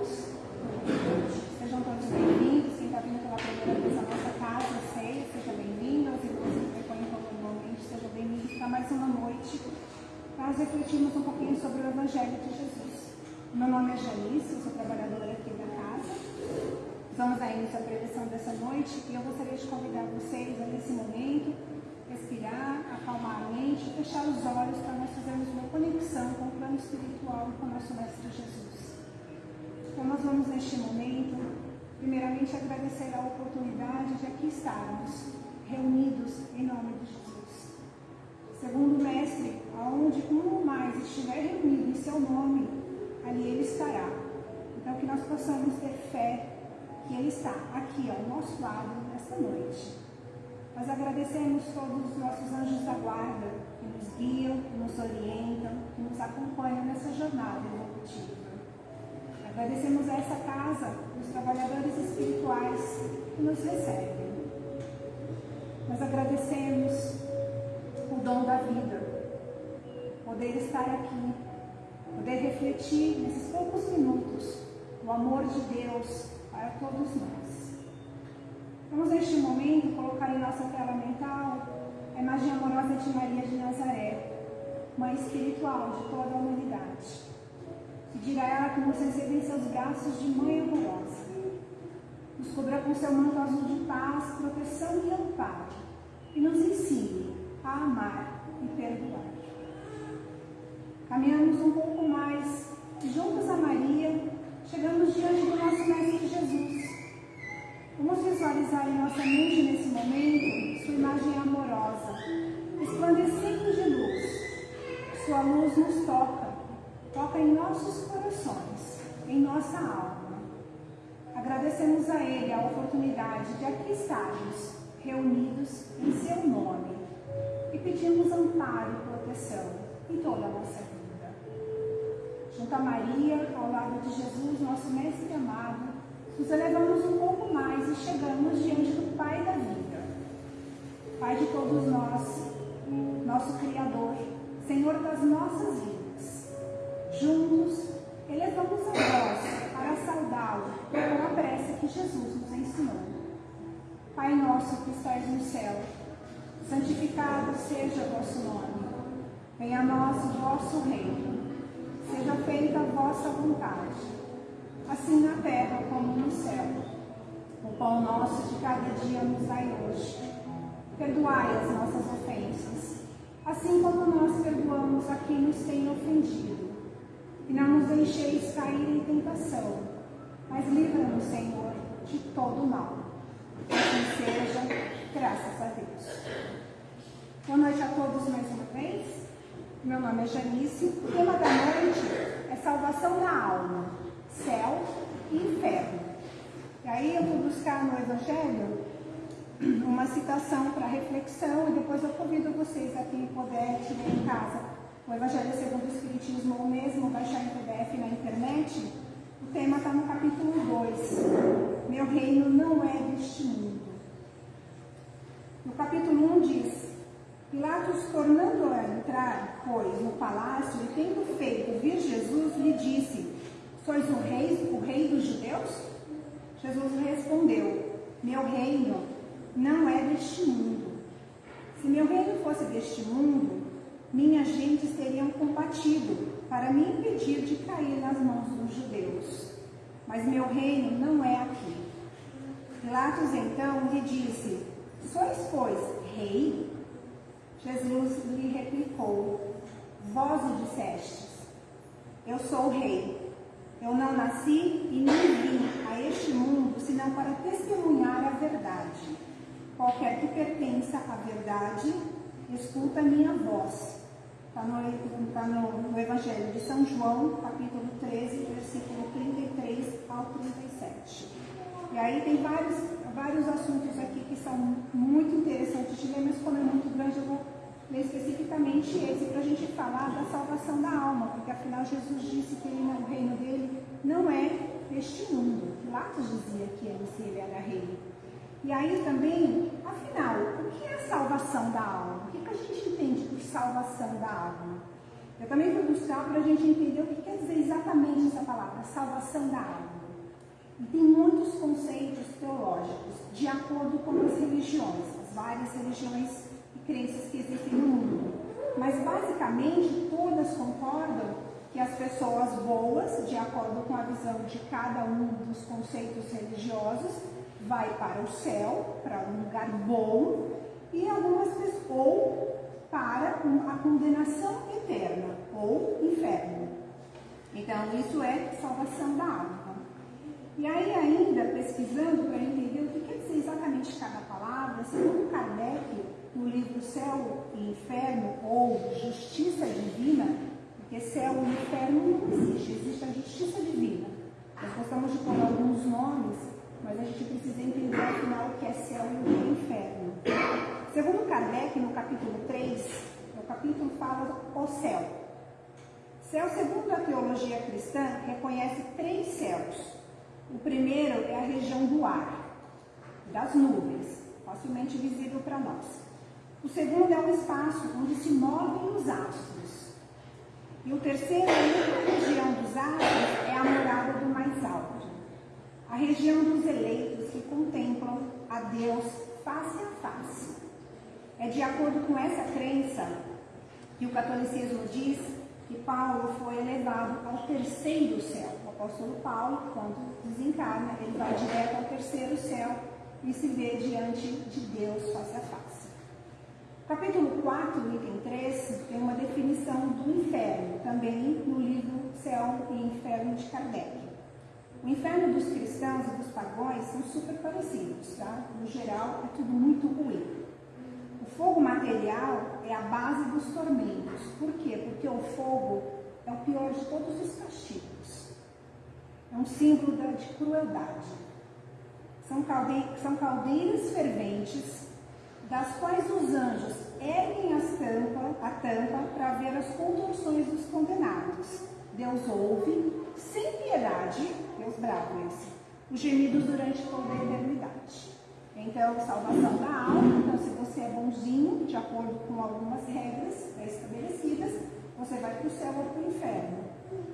Todos. Sejam todos bem-vindos. Quem está vindo pela primeira vez à nossa casa, sei, seja bem-vindo. Os irmãos que frequentam normalmente, sejam bem-vindos para mais uma noite. Nós refletimos um pouquinho sobre o Evangelho de Jesus. Meu nome é Janice, sou trabalhadora aqui da casa. Vamos dar início à dessa noite e eu gostaria de convidar vocês a, nesse momento, respirar, acalmar a mente, fechar os olhos para nós fazermos uma conexão com o plano espiritual com o nosso Mestre Jesus. Então, nós vamos neste momento, primeiramente, agradecer a oportunidade de aqui estarmos reunidos em nome de Jesus. Segundo o Mestre, aonde um ou mais estiver reunido em seu nome, ali ele estará. Então, que nós possamos ter fé que ele está aqui ao nosso lado nesta noite. Nós agradecemos todos os nossos anjos da guarda que nos guiam, que nos orientam, que nos acompanham nessa jornada evolutiva. Agradecemos a essa casa, os trabalhadores espirituais que nos recebem. Nós agradecemos o dom da vida, poder estar aqui, poder refletir nesses poucos minutos o amor de Deus para todos nós. Vamos neste momento colocar em nossa tela mental a imagem amorosa de Maria de Nazaré, mãe espiritual de toda a humanidade. Pedir a ela que nos receba em seus braços de mãe amorosa. Nos cubra com seu manto azul de paz, proteção e amparo. E nos ensine a amar e perdoar. Caminhamos um pouco mais e juntos a Maria, chegamos diante do nosso Mestre Jesus. Vamos visualizar em nossa mente nesse momento sua imagem amorosa, resplandecendo de luz. Sua luz nos toca toca em nossos corações, em nossa alma. Agradecemos a Ele a oportunidade de aqui estarmos reunidos em Seu nome e pedimos amparo e proteção em toda a nossa vida. Junto a Maria, ao lado de Jesus, nosso Mestre amado, nos elevamos um pouco mais e chegamos diante do Pai da vida, Pai de todos nós, nosso Criador, Senhor das nossas vidas Juntos, elevamos a voz para saudá-lo com a prece que Jesus nos ensinou. Pai nosso que estás no céu, santificado seja o vosso nome. Venha a nós o vosso reino. Seja feita a vossa vontade, assim na terra como no céu. O pão nosso de cada dia nos dai hoje. Perdoai as nossas ofensas, assim como nós perdoamos a quem nos tem ofendido e não nos deixeis cair em tentação, mas livra-nos, Senhor, de todo mal. Assim seja, graças a Deus. Boa noite a todos mais uma vez. Meu nome é Janice. O tema da noite é salvação da alma, céu e inferno. E aí eu vou buscar no Evangelho uma citação para reflexão e depois eu convido vocês a quem puder ler em casa o Evangelho segundo o Espiritismo, ou mesmo baixar em PDF na internet, o tema está no capítulo 2. Meu reino não é deste mundo. No capítulo 1 diz: Pilatos, tornando a entrar, pois, no palácio, e tendo feito vir Jesus, lhe disse: Sois o rei, o rei dos judeus? Jesus respondeu: Meu reino não é deste mundo. Se meu reino fosse deste mundo, minhas gentes teriam combatido para me impedir de cair nas mãos dos judeus. Mas meu reino não é aqui. Pilatos então lhe disse: Sois, pois, rei? Jesus lhe replicou: Vós o dissestes. Eu sou o rei. Eu não nasci e nem vim a este mundo senão para testemunhar a verdade. Qualquer que pertença à verdade, escuta minha voz. Está no, tá no, no, Evangelho de São João, capítulo 13, versículo 33 ao 37. E aí tem vários, vários assuntos aqui que são muito interessantes de ler, mas como é muito grande, eu vou ler especificamente esse para a gente falar da salvação da alma, porque afinal Jesus disse que ele, o reino dele não é este mundo. Pilatos dizia que se ele era rei. E aí também, afinal, o que é a salvação da alma? O que, que a gente entende por salvação da alma? Eu também vou buscar para a gente entender o que quer dizer exatamente essa palavra, salvação E tem muitos conceitos teológicos de acordo com as religiões, as várias religiões e crenças que existem no mundo. Mas basicamente todas concordam que as pessoas boas, de acordo com a visão de cada um dos conceitos religiosos, vai para o céu, para um lugar bom, e algumas pessoas ou para a condenação eterna ou inferno. Então isso é salvação da alma. E aí ainda pesquisando para entender o que quer dizer exatamente cada palavra, segundo Kardec, no livro Céu e Inferno ou Justiça Divina, porque céu e inferno não existe, existe a justiça divina. Nós gostamos de pôr alguns nomes, mas a gente precisa entender afinal o que é céu e o que é inferno. Segundo Kardec, no capítulo 3, o capítulo fala o céu. Céu, segundo a teologia cristã, reconhece três céus. O primeiro é a região do ar, das nuvens, facilmente visível para nós. O segundo é o espaço onde se movem os astros. E o terceiro, a região dos astros, é a morada do mais alto. A região dos eleitos que contemplam a Deus face a face. É de acordo com essa crença que o catolicismo diz que Paulo foi elevado ao terceiro céu. O apóstolo Paulo, quando desencarna, ele vai direto ao terceiro céu e se vê diante de Deus face a face. Capítulo 4, item 3, tem uma definição do inferno, também no livro Céu e Inferno de Kardec. O inferno dos cristãos e dos pagões são super parecidos, tá? No geral, é tudo muito ruim fogo material é a base dos tormentos. Por quê? Porque o fogo é o pior de todos os castigos. É um símbolo de crueldade. São, são caldeiras ferventes, das quais os anjos erguem as tampa, a tampa para ver as contorções dos condenados. Deus ouve, sem piedade, Deus bravo esse, os gemidos durante toda a eternidade. Então, salvação da alma. Então, se você é bonzinho, de acordo com algumas regras estabelecidas, você vai para o céu ou para o inferno.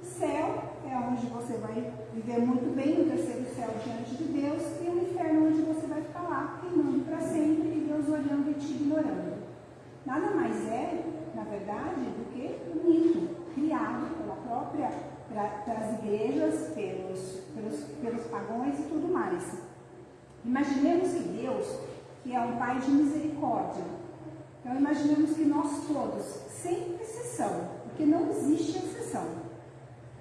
Céu é onde você vai viver muito bem, o terceiro céu diante de Deus, e o inferno onde você vai ficar lá, queimando para sempre, e Deus olhando e te ignorando. Nada mais é, na verdade, do que um mito criado própria, pelas igrejas, pelos, pelos, pelos pagões e tudo mais. Imaginemos que Deus, que é um Pai de misericórdia, então imaginemos que nós todos, sem exceção, porque não existe exceção.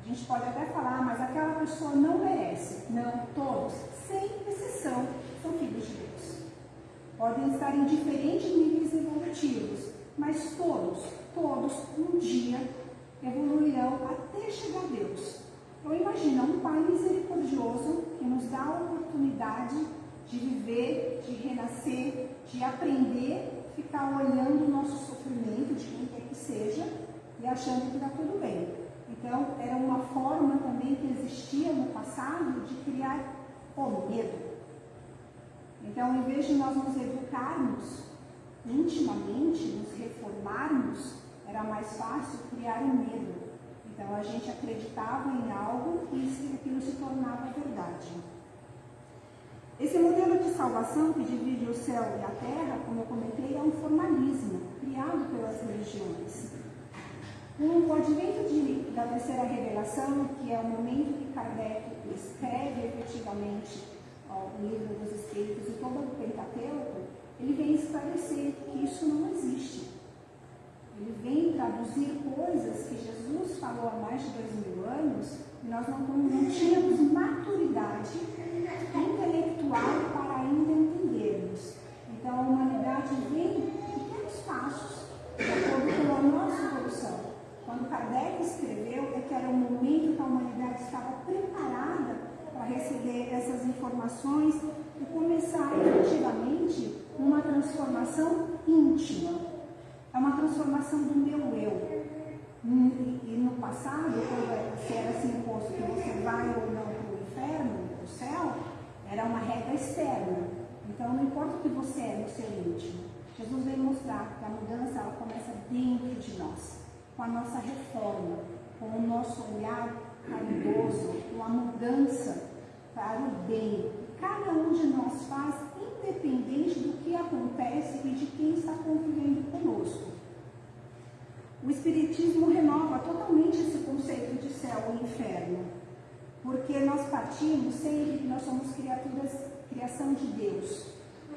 A gente pode até falar, mas aquela pessoa não merece. Não, todos, sem exceção, são filhos de Deus. Podem estar em diferentes níveis evolutivos, mas todos, todos, um dia evoluirão até chegar a Deus. Então imagina um Pai misericordioso que nos dá a oportunidade de viver, de renascer, de aprender, ficar olhando o nosso sofrimento, de quem quer que seja, e achando que está tudo bem. Então, era uma forma também que existia no passado de criar o medo. Então, em vez de nós nos educarmos intimamente, nos reformarmos, era mais fácil criar o medo. Então, a gente acreditava em algo e aquilo se tornava verdade. Esse modelo de salvação que divide o céu e a terra, como eu comentei, é um formalismo criado pelas religiões. Com o advento de, da terceira revelação, que é o momento que Kardec escreve efetivamente ó, o livro dos Espíritos e todo o Pentateuco, ele vem esclarecer que isso não existe. Ele vem traduzir coisas que Jesus falou há mais de dois mil anos e nós não, não tínhamos maturidade intelectual para ainda entendermos. Então a humanidade vem em pequenos passos, de acordo com a nossa evolução. Quando Kardec escreveu, é que era o momento que a humanidade estava preparada para receber essas informações e começar efetivamente uma transformação íntima. É uma transformação do meu eu. E no passado, quando era assim imposto que você vai ou não para o inferno, para o céu, era uma regra externa. Então, não importa o que você é no seu íntimo, Jesus veio mostrar que a mudança ela começa dentro de nós, com a nossa reforma, com o nosso olhar caridoso, com a mudança para o bem. Cada um de nós faz, independente do que acontece e de quem está convivendo conosco. O Espiritismo renova totalmente esse conceito de céu e inferno, porque nós partimos sempre que nós somos criaturas, criação de Deus,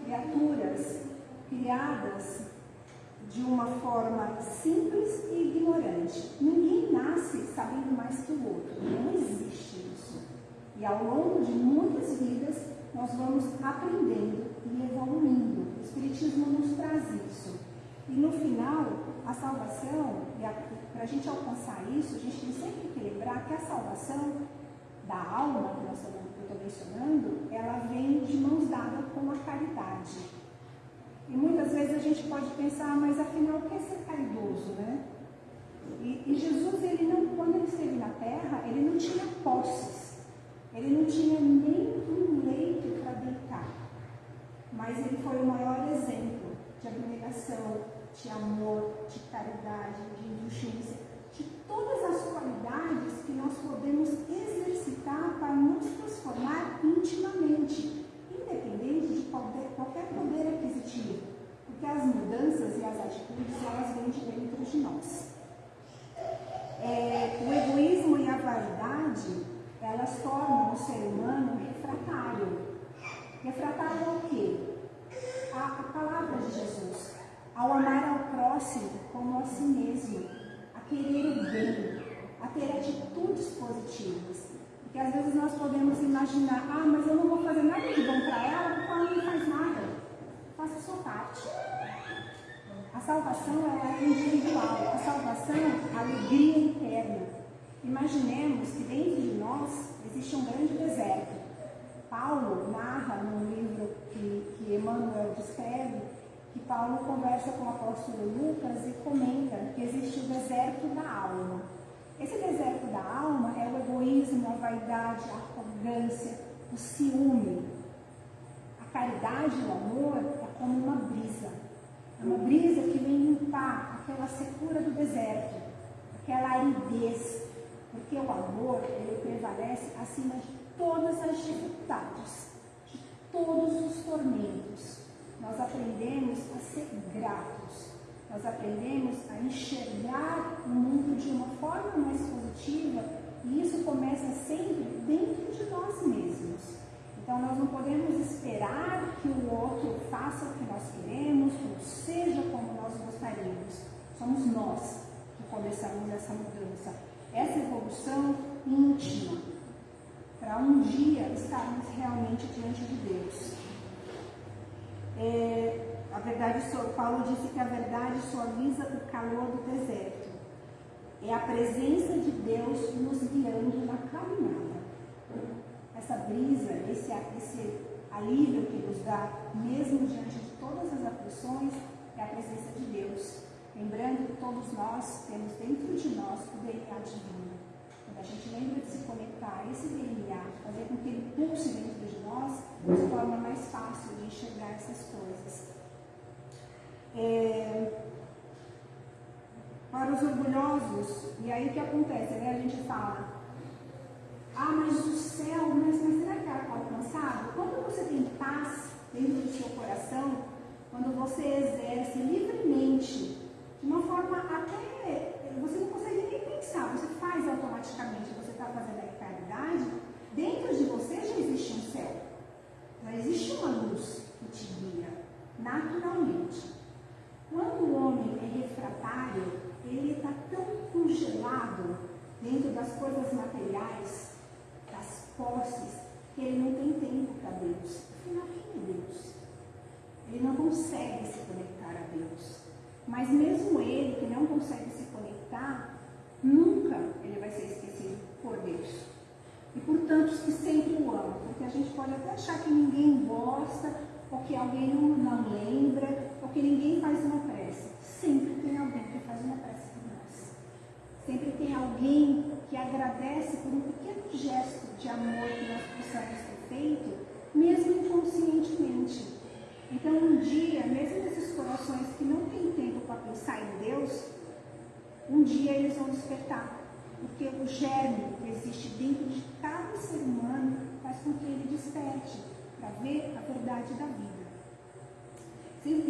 criaturas criadas de uma forma simples e ignorante. Ninguém nasce sabendo mais que o outro, não existe isso. E ao longo de muitas vidas, nós vamos aprendendo e evoluindo. O Espiritismo nos traz isso. E no final, a salvação, para a gente alcançar isso, a gente tem sempre que lembrar que a salvação da alma, que nós estou mencionando, ela vem de mãos dadas com a caridade. E muitas vezes a gente pode pensar, mas afinal, o que é ser caridoso, né? E, e, Jesus, ele não, quando ele esteve na terra, ele não tinha posses, ele não tinha nem um leito para deitar. Mas ele foi o maior exemplo de abnegação, de amor, de caridade, de injustiça, de todas as qualidades que nós podemos exercitar para nos transformar intimamente independente de qualquer, qualquer poder aquisitivo, porque as mudanças e as atitudes elas vêm de dentro de nós. É, o egoísmo e a vaidade elas tornam o ser humano refratário. Refratário ao quê? A, a palavra de Jesus, ao amar ao próximo como a si mesmo, a querer o bem, a ter atitudes positivas. Porque às vezes nós podemos imaginar, ah, mas eu não vou fazer nada de bom para ela porque ela não faz nada. Faça a sua parte. A salvação ela é individual. A salvação é a alegria interna. Imaginemos que dentro de nós existe um grande deserto. Paulo narra no livro que, que Emmanuel descreve que Paulo conversa com o apóstolo Lucas e comenta que existe o deserto da alma. Esse deserto da alma é o egoísmo, a vaidade, a arrogância, o ciúme. A caridade e o amor é como uma brisa. É uma brisa que vem limpar aquela secura do deserto, aquela aridez. Porque o amor, ele prevalece acima de todas as dificuldades, de todos os tormentos. Nós aprendemos a ser gratos nós aprendemos a enxergar o mundo de uma forma mais positiva e isso começa sempre dentro de nós mesmos. Então nós não podemos esperar que o outro faça o que nós queremos, ou seja como nós gostaríamos. Somos nós que começamos essa mudança, essa evolução íntima, para um dia estarmos realmente diante de Deus. É, a verdade, Paulo disse que a verdade suaviza o calor do deserto. É a presença de Deus nos guiando na caminhada. Essa brisa, esse, esse alívio que nos dá, mesmo diante de todas as aflições, é a presença de Deus. Lembrando que todos nós temos dentro de nós o DNA divino. Quando a gente lembra de se conectar a esse DNA, fazer com que ele pulse dentro de nós, se torna mais fácil de enxergar essas coisas. É, para os orgulhosos, e aí o que acontece? Né? A gente fala, ah, mas o céu, mas, mas será que é alcançado? Quando você tem paz dentro do seu coração, quando você exerce livremente, de uma forma até, você não consegue nem pensar, você faz automaticamente, você está fazendo a caridade, dentro de você já existe um céu, já existe uma luz que te guia, naturalmente. Quando o homem é refratário, ele está tão congelado dentro das coisas materiais, das posses, que ele não tem tempo para Deus. Afinal, quem é Deus? Ele não consegue se conectar a Deus. Mas mesmo ele que não consegue se conectar, nunca ele vai ser esquecido por Deus. E por tantos que sempre o amam. Porque a gente pode até achar que ninguém gosta, ou que alguém não lembra, porque ninguém faz uma prece. Sempre tem alguém que faz uma prece por nós. Sempre tem alguém que agradece por um pequeno gesto de amor que nós possamos ter feito. Então, um dia, mesmo esses corações que não têm tempo para pensar em Deus, um dia eles vão despertar. Porque o germe que existe dentro de cada ser humano faz com que ele desperte para ver a verdade da vida. Vocês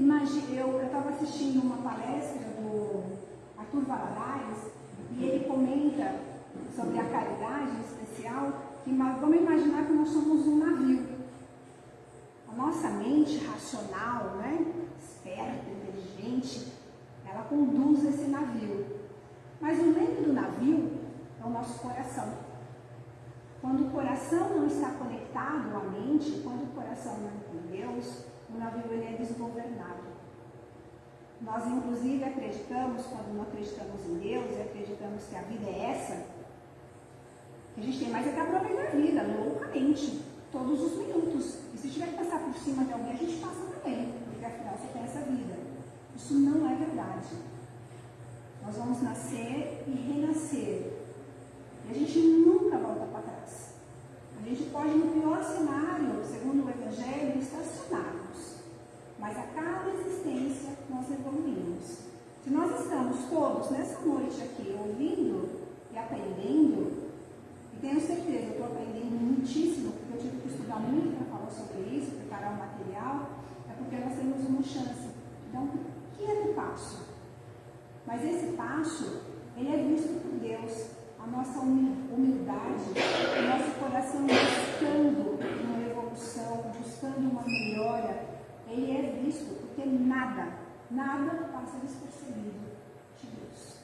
eu estava assistindo uma palestra do Arthur Valadares e ele comenta sobre a caridade especial que vamos imaginar que nós somos um navio nossa mente racional, né, esperta, inteligente, ela conduz esse navio. Mas o leme do navio é o nosso coração. Quando o coração não está conectado à mente, quando o coração não é com Deus, o navio ele é desgovernado. Nós, inclusive, acreditamos, quando não acreditamos em Deus e acreditamos que a vida é essa, que a gente tem mais é que aproveitar a vida, loucamente, todos os se tiver que passar por cima de alguém, a gente passa também, porque afinal você tem essa vida. Isso não é verdade. Nós vamos nascer e renascer. E a gente nunca volta para trás. A gente pode, no pior cenário, segundo o Evangelho, estacionarmos. Mas a cada existência nós evoluímos. Se nós estamos todos nessa noite aqui ouvindo e aprendendo, e tenho certeza, eu estou aprendendo muitíssimo, porque eu tive que estudar muito para falar sobre isso, preparar o material, é porque nós temos uma chance dar um pequeno passo. Mas esse passo, ele é visto por Deus. A nossa humildade, o nosso coração buscando uma evolução, buscando uma melhora, ele é visto porque nada, nada passa despercebido de Deus.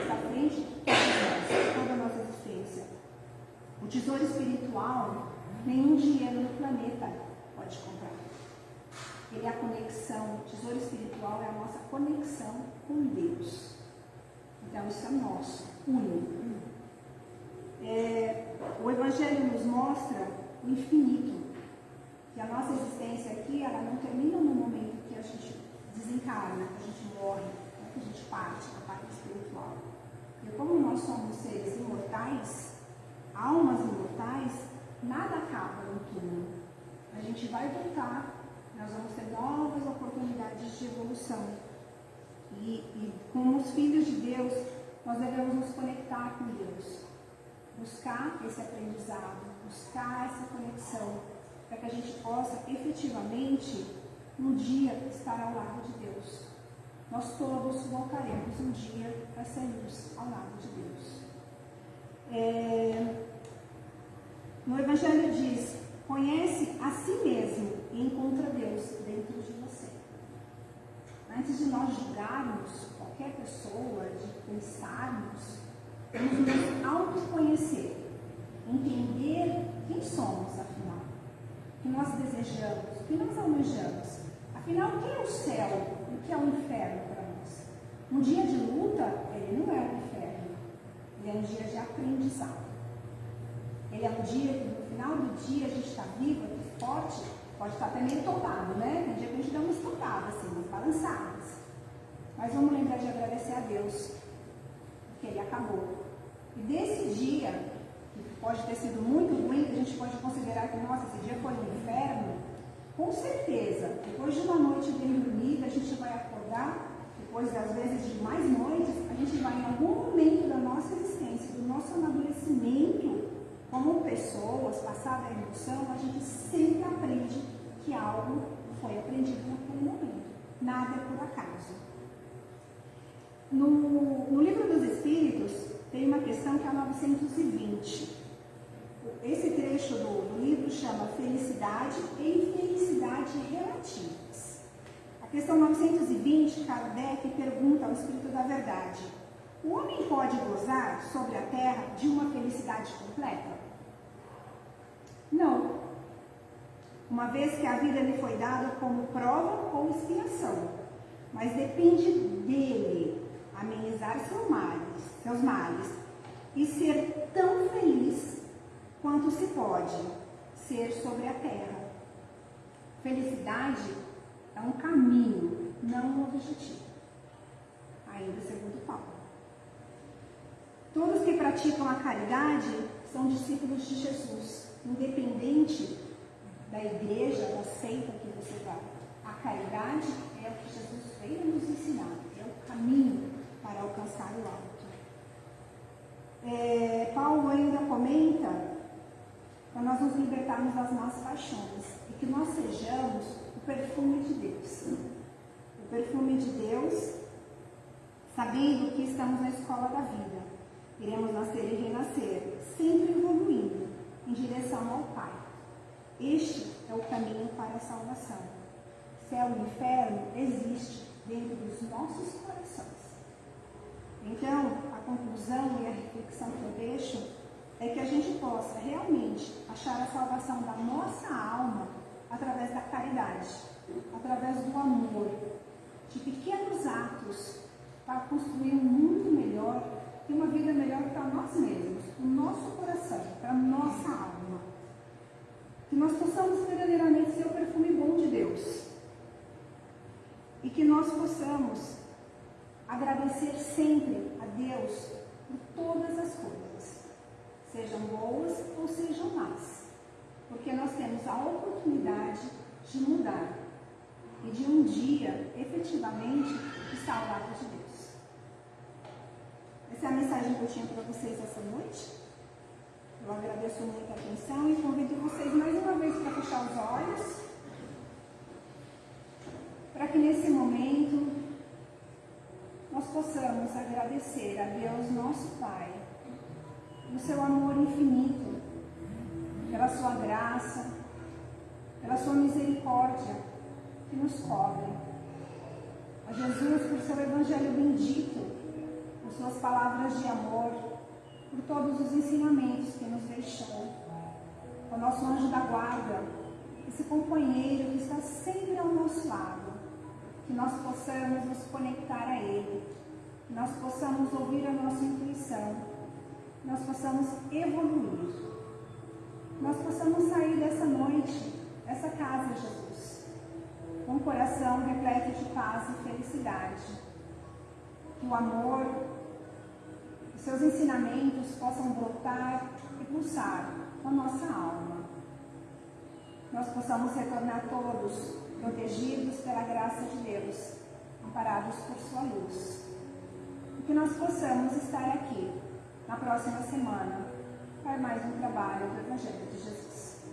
Está à frente de toda, toda a nossa existência. O tesouro espiritual, nenhum dinheiro no planeta pode comprar. Ele é a conexão, o tesouro espiritual é a nossa conexão com Deus. Então isso é nosso, único. É, o Evangelho nos mostra o infinito que a nossa existência aqui, ela não termina no momento que a gente desencarna, que a gente morre, né, que a gente parte da parte espiritual. E como nós somos seres imortais, almas imortais, nada acaba no túmulo. A gente vai voltar, nós vamos ter novas oportunidades de evolução. E, e como os filhos de Deus, nós devemos nos conectar com Deus, buscar esse aprendizado, buscar essa conexão para que a gente possa efetivamente, um dia, estar ao lado de Deus. Nós todos voltaremos um dia para sermos ao lado de Deus. É... No Evangelho diz: conhece a si mesmo e encontra Deus dentro de você. Antes de nós julgarmos qualquer pessoa, de pensarmos, vamos nos autoconhecer, entender quem somos, afinal que nós desejamos, o que nós almejamos. Afinal, o que é o céu e o que é o inferno para nós? Um dia de luta, ele não é um inferno, ele é um dia de aprendizado. Ele é um dia que no final do dia a gente está vivo, forte, pode estar até meio topado, né? Tem dia que a gente dá umas topadas, assim, umas balançadas. Mas vamos lembrar de agradecer a Deus, porque ele acabou. E desse dia, pode ter sido muito ruim, que a gente pode considerar que, nossa, esse dia foi um inferno, com certeza, depois de uma noite bem dormida, a gente vai acordar, depois às vezes de mais noites, a gente vai em algum momento da nossa existência, do nosso amadurecimento como pessoas, passada a emoção, a gente sempre aprende que algo foi aprendido naquele momento. Nada é por acaso. No, no livro dos Espíritos, tem uma questão que é a 920 esse trecho do, do livro chama Felicidade e Infelicidade Relativas. A questão 920, Kardec pergunta ao Espírito da Verdade: O homem pode gozar sobre a terra de uma felicidade completa? Não. Uma vez que a vida lhe foi dada como prova ou expiação, mas depende dele amenizar seus males, seus males e ser tão feliz quanto se pode ser sobre a terra. Felicidade é um caminho, não um objetivo. Ainda segundo Paulo. Todos que praticam a caridade são discípulos de Jesus, independente da igreja, da seita que você vai. A caridade é o que Jesus veio nos ensinar, é o caminho para alcançar o alto. É, Paulo ainda comenta para nós nos libertarmos das nossas paixões e que nós sejamos o perfume de Deus. o perfume de Deus, sabendo que estamos na escola da vida. Iremos nascer e renascer, sempre evoluindo em direção ao Pai. Este é o caminho para a salvação. Céu e inferno existe dentro dos nossos corações. Então, a conclusão e a reflexão que eu deixo é que a gente possa realmente achar a salvação da nossa alma através da caridade, através do amor, de pequenos atos para construir um mundo melhor e uma vida melhor para nós mesmos, para o nosso coração, para a nossa alma. Que nós possamos verdadeiramente ser o perfume bom de Deus. E que nós possamos agradecer sempre a Deus por todas as coisas, sejam boas ou sejam más, porque nós temos a oportunidade de mudar e de um dia, efetivamente, estar ao de Deus. Essa é a mensagem que eu tinha para vocês essa noite. Eu agradeço muito a atenção e convido vocês mais uma vez para fechar os olhos, para que nesse momento nós possamos agradecer a Deus, nosso Pai, no seu amor infinito, pela sua graça, pela sua misericórdia que nos cobre. A Jesus por seu Evangelho bendito, por suas palavras de amor, por todos os ensinamentos que nos deixou. O nosso anjo da guarda, esse companheiro que está sempre ao nosso lado que nós possamos nos conectar a Ele, que nós possamos ouvir a nossa intuição, que nós possamos evoluir, que nós possamos sair dessa noite, dessa casa, Jesus, com um coração repleto de paz e felicidade, que o amor, seus ensinamentos possam brotar e pulsar com a nossa alma. Nós possamos retornar todos protegidos pela graça de Deus, amparados por sua luz. E que nós possamos estar aqui na próxima semana para mais um trabalho do Evangelho de Jesus.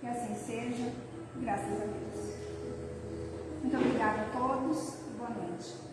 Que assim seja, graças a Deus. Muito obrigada a todos e boa noite.